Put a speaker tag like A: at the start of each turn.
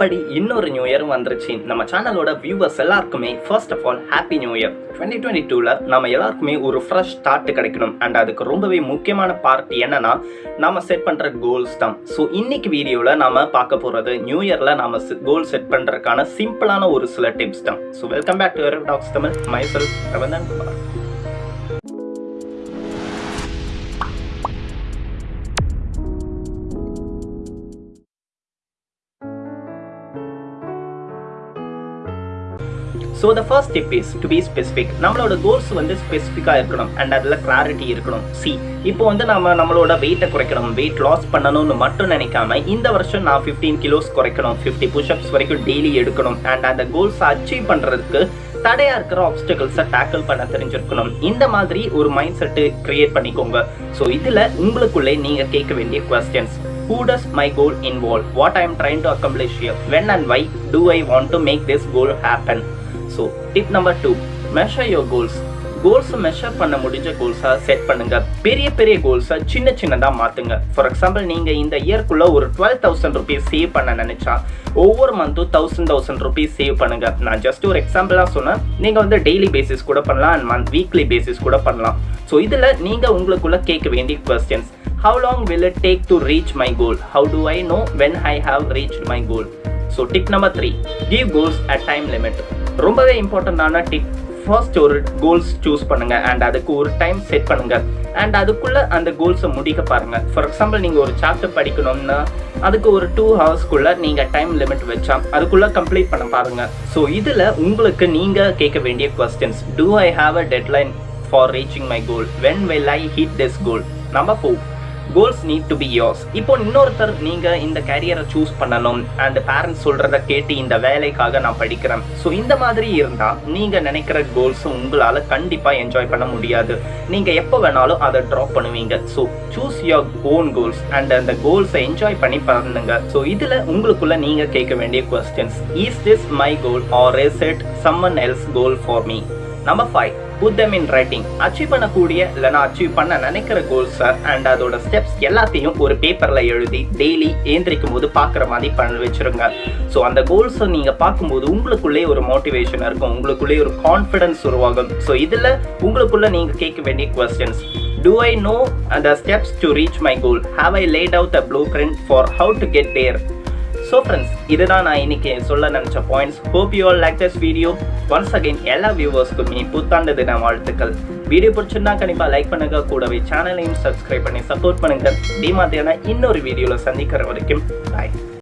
A: அப்படி இன்னொரு new year வந்துருச்சு. நம்ம சேனலோட வியூவர்ஸ் எல்லாருக்குமே first of all happy new year twenty twenty டூவில் நம்ம எல்லாருக்குமே ஒரு ஃப்ரெஷ் ஸ்டார்ட் கிடைக்கணும். அண்ட் அதுக்கு ரொம்பவே முக்கியமான பார்ட் என்னன்னா நம்ம செட் பண்ணுற கோல்ஸ் தான். ஸோ இன்னைக்கு வீடியோவில் நாம பார்க்க போகிறது நியூ இயரில் நாம கோல் செட் பண்ணுறதுக்கான சிம்பிளான ஒரு சில டிப்ஸ் தான். So welcome back to talks Tamil. மைசல் Ravanthan Kumar so the first tip is to be specific நம்மளோட கோல்ஸ் வந்து ஸ்பெசிஃபிக்காக இருக்கணும். அண்ட் அதில் கிளாரிட்டி இருக்கணும். சி இப்போ வந்து நம்ம நம்மளோட வெயிட்டை குறைக்கணும். வெயிட் லாஸ் பண்ணணும்னு மட்டும் நினைக்காம இந்த வருஷம் நான் ஃபிஃப்டீன் கிலோஸ் குறைக்கணும். ஃபிஃப்டி புஷ்அப்ஸ் வரைக்கும் டெய்லி எடுக்கணும். அண்ட் அந்த கோல்ஸை அச்சீவ் பண்ணுறதுக்கு தடையா இருக்கிற ஆப்ஸ்டக்கிள்ஸை டேக்கிள் பண்ண தெரிஞ்சிருக்கணும். இந்த மாதிரி ஒரு மைண்ட் செட்டு கிரியேட் பண்ணிக்கோங்க. ஸோ இதில் உங்களுக்குள்ளே நீங்கள் கேட்க வேண்டிய questions who does my goal involve what I am trying to accomplish here? When and why do I want to make this goal? So tip number two measure your goals கோல்ஸை measure பண்ண முடிஞ்ச கோல்ஸாக set பண்ணுங்க. பெரிய பெரிய கோல்ஸை சின்ன சின்னதாக மாற்றுங்க for example நீங்கள் இந்த இயர்க்குள்ளே ஒரு டுவெல் தௌசண்ட் ருபீஸ் சேவ் பண்ண நினச்சா ஒவ்வொரு மந்த்தும் தௌசண்ட் தௌசண்ட் ருபீஸ் சேவ் பண்ணுங்க. நான் ஜஸ்ட் ஒரு எக்ஸாம்பிளாக சொன்னேன். நீங்கள் வந்து டெய்லி பேசிஸ் கூட பண்ணலாம் அண்ட் மந்த் வீக்லி பேசிஸ் கூட பண்ணலாம். ஸோ இதில் நீங்கள் உங்களுக்குள்ள கேட்க வேண்டிய questions how long will it take to reach my goal? How do i know when i have reached my goal? So tip number three give goals at time limit. ரொம்பவே இம்பார்ட்டண்டான tip first ஒரு goals choose பண்ணுங்க. And அதுக்கு ஒரு time set பண்ணுங்க. And அதுக்குள்ள அந்த கோல்ஸை முடிக்க பாருங்க. ஃபார் எக்ஸாம்பிள் நீங்க ஒரு சாப்டர் படிக்கணும்னா அதுக்கு ஒரு டூ ஹவர்ஸ்க்குள்ள நீங்க டைம் லிமிட் வச்சா அதுக்குள்ள கம்ப்ளீட் பண்ண பாருங்க. ஸோ இதுல உங்களுக்கு நீங்க கேட்க வேண்டிய questions do I have a deadline for reaching my goal when will I hit this goal number four goals need to be yours இப்போ இன்னொருத்தர் நீங்கள் இந்த கேரியரை சூஸ் பண்ணணும் அண்ட் பேரண்ட்ஸ் சொல்கிறத கேட்டு இந்த வேலைக்காக நான் படிக்கிறேன். ஸோ இந்த மாதிரி இருந்தால் நீங்கள் நினைக்கிற கோல்ஸ் உங்களால் கண்டிப்பாக என்ஜாய் பண்ண முடியாது. நீங்கள் எப்போ வேணாலும் அதை ட்ராப் பண்ணுவீங்க. So choose your own goals and அந்த கோல்ஸை என்ஜாய் பண்ணி பண்ணுங்க. ஸோ இதில் உங்களுக்குள்ள நீங்கள் கேட்க வேண்டிய questions is this my goal or is it someone else goal for me number five put them in writing achieve பண்ணக்கூடிய இல்லைனா அச்சீவ் பண்ண நினைக்கிற கோல்ஸ் அண்ட் அதோட ஸ்டெப்ஸ் எல்லாத்தையும் ஒரு பேப்பரில் எழுதி டெய்லி ஏந்திரிக்கும் போது பார்க்குற மாதிரி பண்ணி வச்சிருங்க. ஸோ அந்த கோல்ஸை நீங்கள் பார்க்கும்போது உங்களுக்குள்ளே ஒரு மோட்டிவேஷன் இருக்கும். உங்களுக்குள்ளே ஒரு கான்ஃபிடன்ஸ் உருவாகும். ஸோ இதில் உங்களுக்குள்ளே நீங்கள் கேட்க வேண்டிய questions Do I know the steps to reach my goal? Have I laid out a blueprint for how to get there? So friends இதுதான் நான் இன்னைக்கு சொல்ல நினச்ச points hope you all like this video once again எல்லா வியூவர்ஸ்க்குமே புத்தாண்டு தின வாழ்த்துக்கள். வீடியோ பிடிச்சிருந்தா கண்டிப்பாக லைக் பண்ணுங்க. கூடவே சேனலையும் சப்ஸ்கிரைப் பண்ணி சப்போர்ட் பண்ணுங்க. இதே மாதிரியான இன்னொரு வீடியோவில் சந்திக்கிற வரைக்கும் பாய்